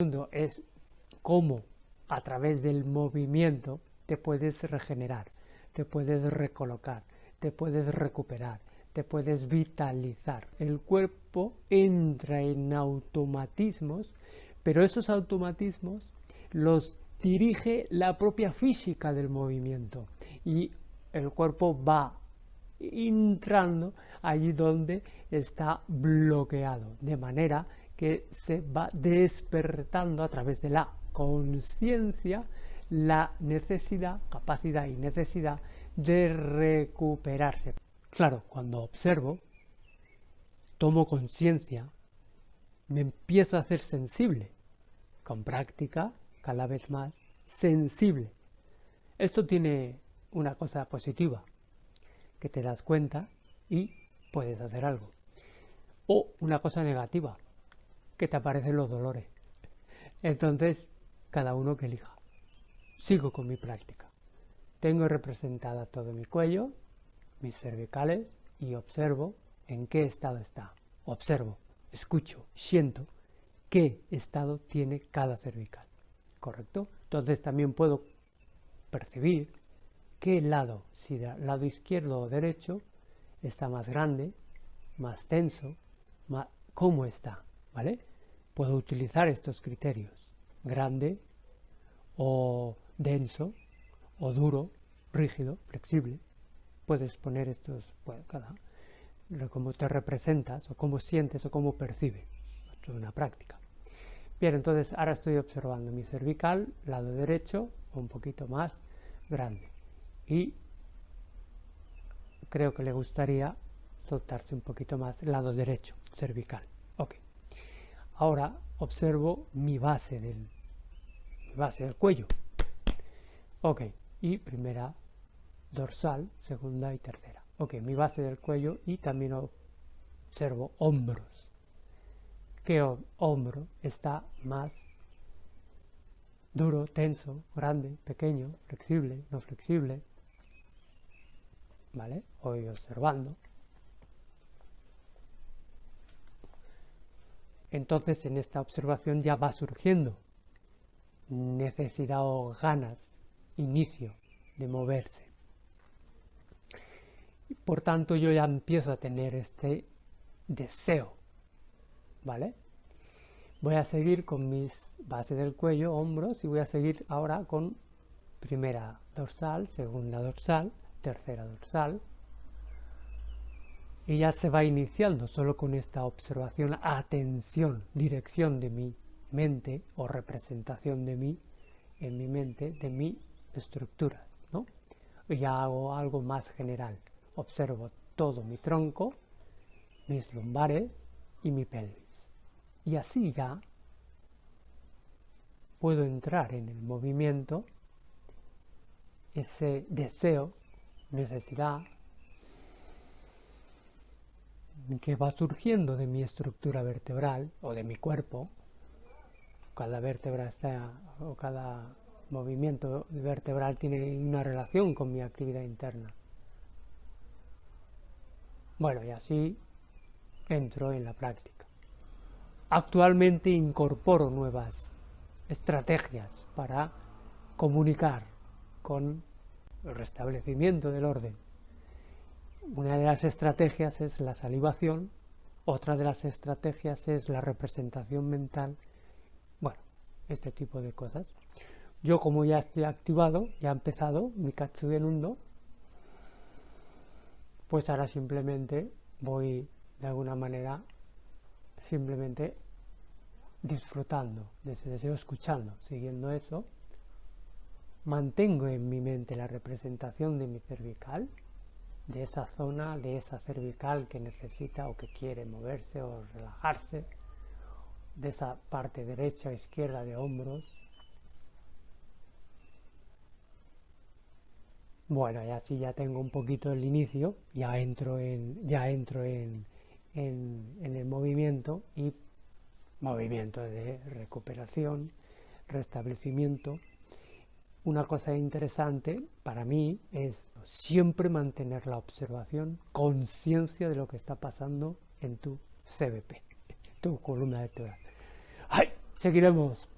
segundo es cómo a través del movimiento te puedes regenerar, te puedes recolocar, te puedes recuperar, te puedes vitalizar. El cuerpo entra en automatismos, pero esos automatismos los dirige la propia física del movimiento y el cuerpo va entrando allí donde está bloqueado, de manera que se va despertando a través de la conciencia la necesidad, capacidad y necesidad de recuperarse. Claro, cuando observo, tomo conciencia, me empiezo a hacer sensible, con práctica cada vez más sensible. Esto tiene una cosa positiva, que te das cuenta y puedes hacer algo. O una cosa negativa, que te aparecen los dolores. Entonces, cada uno que elija. Sigo con mi práctica. Tengo representada todo mi cuello, mis cervicales y observo en qué estado está. Observo, escucho, siento qué estado tiene cada cervical. ¿Correcto? Entonces también puedo percibir qué lado, si del lado izquierdo o derecho, está más grande, más tenso, cómo está, ¿vale? Puedo utilizar estos criterios, grande o denso o duro, rígido, flexible. Puedes poner estos, bueno, cada, cómo te representas o cómo sientes o cómo percibes. Esto es una práctica. Bien, entonces ahora estoy observando mi cervical, lado derecho, un poquito más grande. Y creo que le gustaría soltarse un poquito más lado derecho, cervical. Ahora observo mi base del, mi base del cuello. Ok, y primera dorsal, segunda y tercera. Ok, mi base del cuello y también observo hombros. ¿Qué hombro está más duro, tenso, grande, pequeño, flexible, no flexible? ¿Vale? Voy observando. Entonces en esta observación ya va surgiendo necesidad o ganas inicio de moverse. Por tanto, yo ya empiezo a tener este deseo, ¿vale? Voy a seguir con mis bases del cuello, hombros, y voy a seguir ahora con primera dorsal, segunda dorsal, tercera dorsal, y ya se va iniciando solo con esta observación, atención, dirección de mi mente o representación de mí en mi mente, de mi estructuras, ¿no? Ya hago algo más general. Observo todo mi tronco, mis lumbares y mi pelvis. Y así ya puedo entrar en el movimiento, ese deseo, necesidad, que va surgiendo de mi estructura vertebral o de mi cuerpo, cada vértebra está, o cada movimiento vertebral tiene una relación con mi actividad interna. Bueno, y así entro en la práctica. Actualmente incorporo nuevas estrategias para comunicar con el restablecimiento del orden. Una de las estrategias es la salivación, otra de las estrategias es la representación mental, bueno, este tipo de cosas. Yo como ya estoy activado, ya ha empezado mi Katsugen Undo, pues ahora simplemente voy de alguna manera simplemente disfrutando de ese deseo, escuchando, siguiendo eso, mantengo en mi mente la representación de mi cervical, de esa zona, de esa cervical que necesita o que quiere moverse o relajarse, de esa parte derecha o izquierda de hombros, Bueno, y así ya tengo un poquito el inicio, ya entro en, ya entro en, en, el movimiento y movimiento de recuperación, restablecimiento. Una cosa interesante para mí es siempre mantener la observación, conciencia de lo que está pasando en tu CBP, tu columna vertebral. ¡Ay! seguiremos